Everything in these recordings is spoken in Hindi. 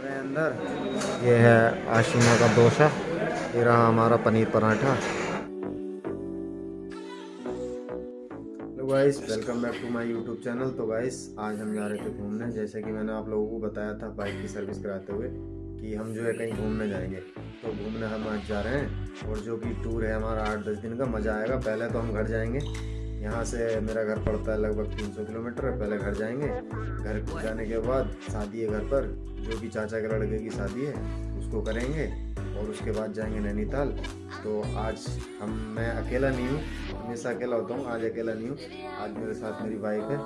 गए अंदर। ये है आशिमा का डोसा। ये रहा हमारा paneer paratha. Guys welcome back to my YouTube channel तो गाइस आज हम जा रहे थे घूमने। जैसे कि मैंने आप लोगों को बताया था बाइक की सर्विस कराते हुए कि हम जो है कहीं घूमने जाएँगे। तो घूमने हम आज जा रहे हैं और जो कि टूर है हमारा आठ दस दिन का, मज़ा आएगा। पहले तो हम घर जाएँगे। यहाँ से मेरा घर पड़ता है लगभग 300 किलोमीटर। पहले घर जाएँगे, घर जाने के बाद शादी है घर पर। जो भी चाचा के लड़के की शादी है, उसको करेंगे। और उसके बाद जाएँगे नैनीताल। तो आज हम, मैं अकेला नहीं हूँ हमेशा अकेला होता हूँ, आज अकेला नहीं हूँ। आज मेरे साथ मेरी वाइफ है।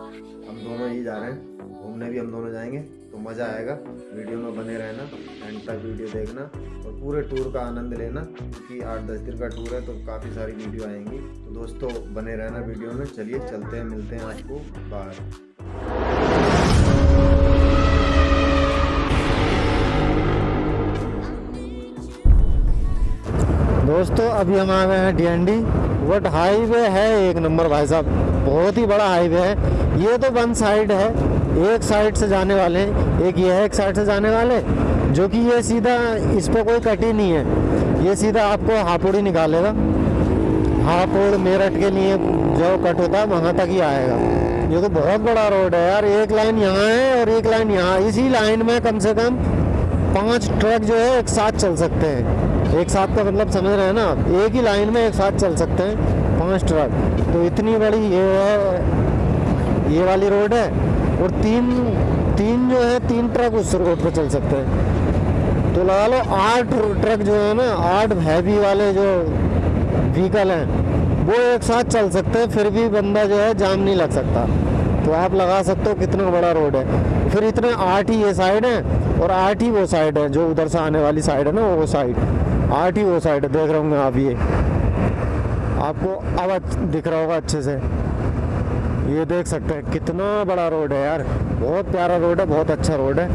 हम दोनों ही जा रहे हैं। घूमने भी हम दोनों जाएँगे तो मज़ा आएगा। वीडियो में बने रहना एंड तक वीडियो देखना और पूरे टूर का आनंद लेना, क्योंकि आठ दस दिन का टूर है तो काफ़ी सारी वीडियो आएँगी। तो दोस्तों, बने रहना वीडियो में। चलिए, चलते हैं, मिलते हैं आपको। बाहर दोस्तों, अभी हम आ गए हैं डी बट हाईवे है एक नंबर भाई साहब। बहुत ही बड़ा हाईवे है। ये तो वन साइड है। एक साइड से जाने वाले हैं। एक ये है, एक साइड से जाने वाले जो कि ये सीधा इस पर कोई कटी नहीं है। ये सीधा आपको हापुड़ी निकालेगा। हापुड़, मेरठ के लिए जो कट होता है, वहाँ तक ही आएगा। ये तो बहुत बड़ा रोड है यार। एक लाइन यहाँ है और एक लाइन यहाँ। इसी लाइन में कम से कम पाँच ट्रक जो है एक साथ चल सकते हैं। एक साथ का मतलब समझ रहे हैं ना आप? एक ही लाइन में एक साथ चल सकते हैं पाँच ट्रक तो इतनी बड़ी ये है, ये वाली रोड है और तीन तीन जो है, तीन ट्रक उस रोड पर चल सकते हैं। तो लगा लो आठ ट्रक जो है ना, आठ हैवी वाले जो व्हीकल हैं, वो एक साथ चल सकते हैं, फिर भी बंदा जो है जाम नहीं लग सकता। तो आप लगा सकते हो कितना बड़ा रोड है। फिर इतने आठ ही ये साइड है और आठ ही वो साइड है, जो उधर से आने वाली साइड है ना, वो साइड आठ ही वो साइड देख रहे होंगे आप ये। आपको अब दिख रहा होगा अच्छे से। ये देख सकते हैं, कितना बड़ा रोड है यार। बहुत प्यारा रोड है, बहुत अच्छा रोड है।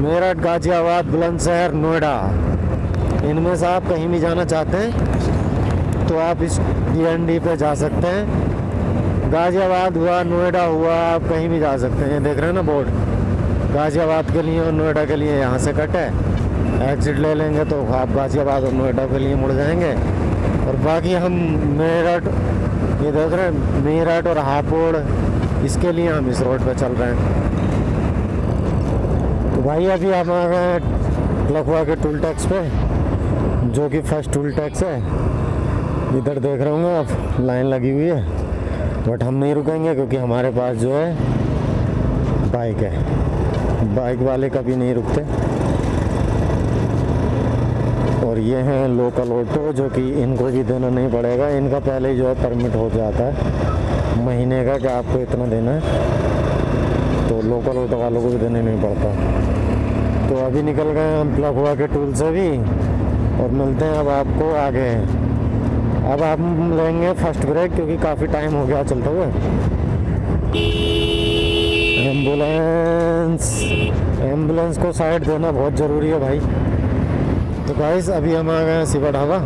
मेरठ, गाजियाबाद, बुलंदशहर, नोएडा। इनमें से आप कहीं भी जाना चाहते हैं तो आप इस डी पे जा सकते हैं। गाजियाबाद हुआ, नोएडा हुआ, आप कहीं भी जा सकते हैं। ये देख रहे हैं ना बोर्ड? गाजियाबाद के लिए और नोएडा के लिए यहाँ से कट है। एग्जिट ले लेंगे तो आप गाजियाबाद और नोएडा के लिए मुड़ जाएँगे। और बाकी हम मेरठ, ये देख रहे हैं, मेरठ और हापुड़, इसके लिए हम इस रोड पे चल रहे हैं। तो भाई अभी हम आ गए लखवा के टूल टैक्स पे, जो कि फ़र्स्ट टूल टैक्स है। इधर देख रहे होंगे आप लाइन लगी हुई है। बट हम नहीं रुकेंगे क्योंकि हमारे पास जो है बाइक है। बाइक वाले कभी नहीं रुकते। और ये हैं लोकल ऑटो जो कि इनको भी देना नहीं पड़ेगा। इनका पहले ही जो है परमिट हो जाता है। महीने का कि आपको इतना देना है तो लोकल ऑटो वालों को भी देने नहीं पड़ता। तो अभी निकल गए हम प्लग हुआ के टूल से भी, और मिलते हैं अब आपको आगे। अब हम लेंगे फ़र्स्ट ब्रेक क्योंकि काफ़ी टाइम हो गया चलते हुए। एंबुलेंस एंबुलेंस को साइड देना बहुत ज़रूरी है भाई। तो गाइस अभी हम आ गए हैं शिवा ढाबा।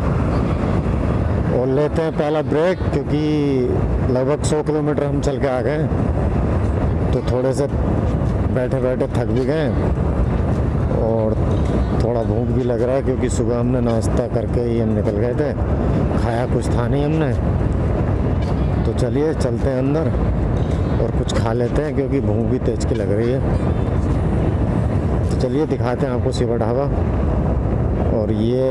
और लेते हैं पहला ब्रेक क्योंकि लगभग 100 किलोमीटर हम चल के आ गए तो थोड़े से बैठे बैठे थक भी गए और थोड़ा भूख भी लग रहा है क्योंकि सुबह हमने नाश्ता करके ही हम निकल गए थे। खाया कुछ था नहीं हमने। तो चलिए, चलते हैं अंदर और कुछ खा लेते हैं क्योंकि भूख भी तेज की लग रही है। तो चलिए दिखाते हैं आपको सिवा ढाबा। और ये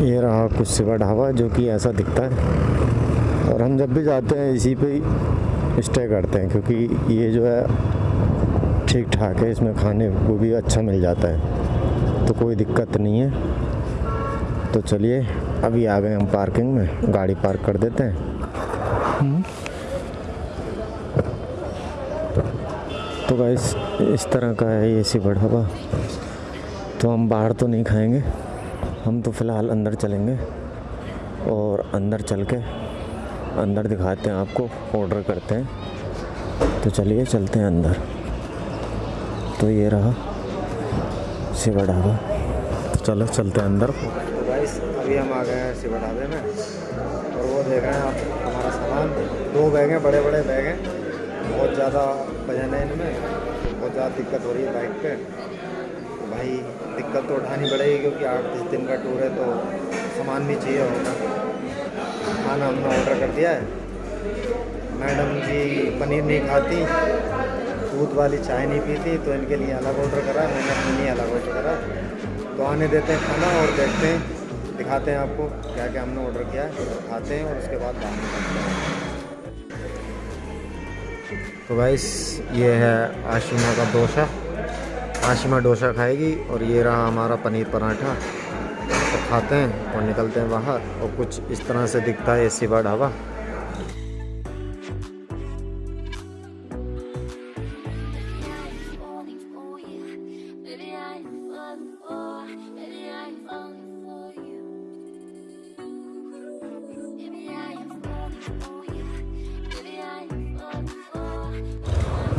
ये रहा कुछ शिवा ढाबा जो कि ऐसा दिखता है। और हम जब भी जाते हैं, इसी पे स्टे करते हैं, क्योंकि ये जो है ठीक ठाक है, इसमें खाने को भी अच्छा मिल जाता है। तो कोई दिक्कत नहीं है। तो चलिए, अभी आ गए हम पार्किंग में, गाड़ी पार्क कर देते हैं। तो गाइस इस तरह का है ये शिवा ढाबा। तो हम बाहर तो नहीं खाएँगे। हम तो फ़िलहाल अंदर चलेंगे और अंदर चल के अंदर दिखाते हैं आपको ऑर्डर करते हैं। तो चलिए चलते हैं अंदर। तो ये रहा शिवा ढाबा। तो चलो चलते हैं अंदर। अभी हम आ गए हैं शिवा ढाबे में और वो देख रहे हैं आप, हमारा सामान। दो बैग हैं बड़े बड़े बैग हैं। बहुत ज़्यादा वज़न है इनमें। बहुत ज़्यादा दिक्कत हो रही है बाइक पे। भाई, दिक्कत तो उठानी पड़ेगी क्योंकि आठ दस दिन का टूर है तो सामान भी चाहिए होगा। खाना हमने ऑर्डर कर दिया है। मैडम जी पनीर नहीं खाती, दूध वाली चाय नहीं पीती तो इनके लिए अलग ऑर्डर करा, मैंने अपने लिए अलग ऑर्डर करा। तो आने देते हैं खाना और देखते हैं, दिखाते हैं आपको क्या क्या हमने ऑर्डर किया है, खाते हैं और उसके बाद बाहर निकलते हैं। तो भाई ये है आशिमा का डोसा। आशिमा डोसा खाएगी और ये रहा हमारा पनीर पराठा। तो खाते हैं और निकलते हैं बाहर और कुछ इस तरह से दिखता है एसी सी ढाबा।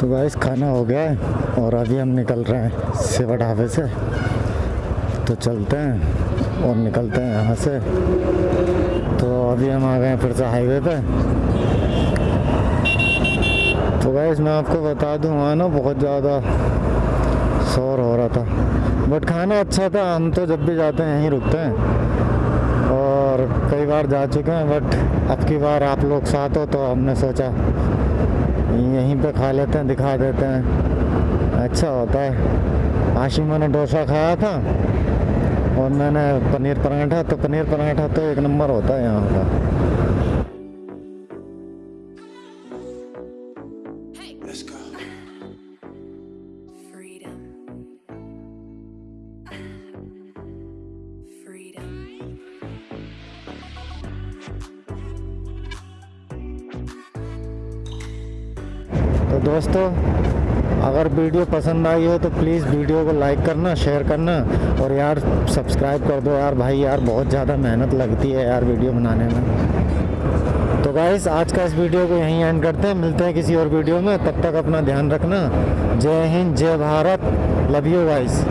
तो गाइस खाना हो गया है और अभी हम निकल रहे हैं सेवा ढाबे से। तो चलते हैं और निकलते हैं यहाँ से। तो अभी हम आ गए हैं फिर से हाईवे पे। तो गाइस मैं आपको बता दूँ, वहाँ ना बहुत ज़्यादा शोर हो रहा था। बट खाना अच्छा था, हम तो जब भी जाते हैं, यहीं रुकते हैं। और कई बार जा चुके हैं बट अब की बार आप लोग साथ हो तो हमने सोचा यहीं पे खा लेते हैं, दिखा देते हैं। अच्छा होता है। आशिमा मैंने डोसा खाया था और मैंने पनीर पराठा तो पनीर पराठा तो एक नंबर होता है यहाँ का। दोस्तों, अगर वीडियो पसंद आई हो तो प्लीज़ वीडियो को लाइक करना शेयर करना और यार सब्सक्राइब कर दो। यार भाई, यार बहुत ज़्यादा मेहनत लगती है यार वीडियो बनाने में। तो गाइस आज का इस वीडियो को यहीं एंड करते हैं। मिलते हैं किसी और वीडियो में। तब तक अपना ध्यान रखना। जय हिंद, जय भारत। Love you guys